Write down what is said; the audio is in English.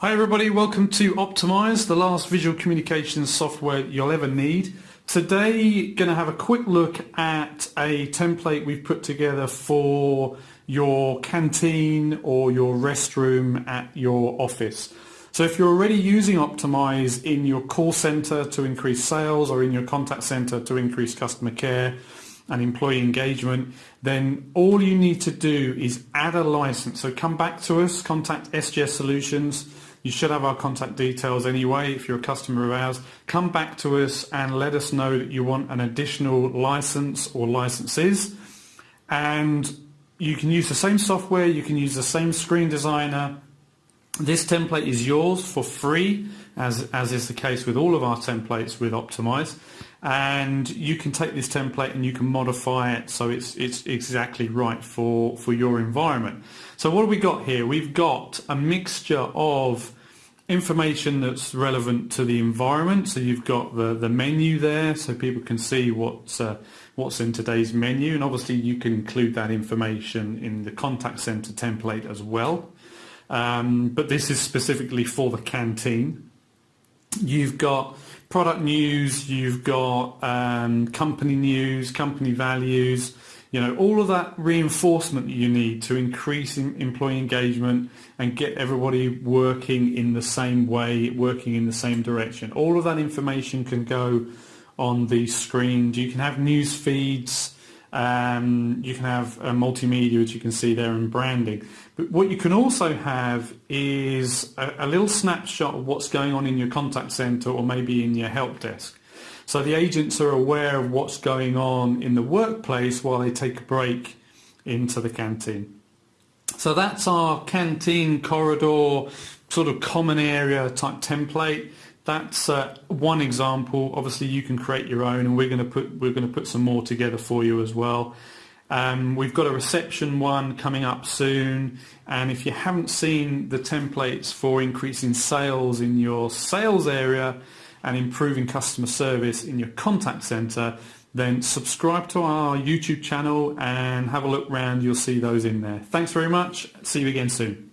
Hi everybody, welcome to Optimize, the last visual communications software you'll ever need. Today, going to have a quick look at a template we've put together for your canteen or your restroom at your office. So if you're already using Optimize in your call center to increase sales or in your contact center to increase customer care and employee engagement, then all you need to do is add a license. So come back to us, contact SGS Solutions, you should have our contact details anyway if you're a customer of ours. Come back to us and let us know that you want an additional license or licenses. And you can use the same software, you can use the same screen designer. This template is yours for free, as, as is the case with all of our templates with Optimize. And you can take this template and you can modify it so it's, it's exactly right for, for your environment. So what have we got here? We've got a mixture of information that's relevant to the environment. So you've got the, the menu there so people can see what's, uh, what's in today's menu and obviously you can include that information in the contact center template as well. Um, but this is specifically for the canteen. You've got product news, you've got um, company news, company values, you know, all of that reinforcement that you need to increase employee engagement and get everybody working in the same way, working in the same direction. All of that information can go on the screen. You can have news feeds, um, you can have multimedia, as you can see there, and branding. But what you can also have is a, a little snapshot of what's going on in your contact center or maybe in your help desk. So the agents are aware of what's going on in the workplace while they take a break into the canteen. So that's our canteen corridor sort of common area type template. That's uh, one example. Obviously, you can create your own, and we're going to put we're going to put some more together for you as well. Um, we've got a reception one coming up soon, and if you haven't seen the templates for increasing sales in your sales area, and improving customer service in your contact center, then subscribe to our YouTube channel and have a look around. You'll see those in there. Thanks very much. See you again soon.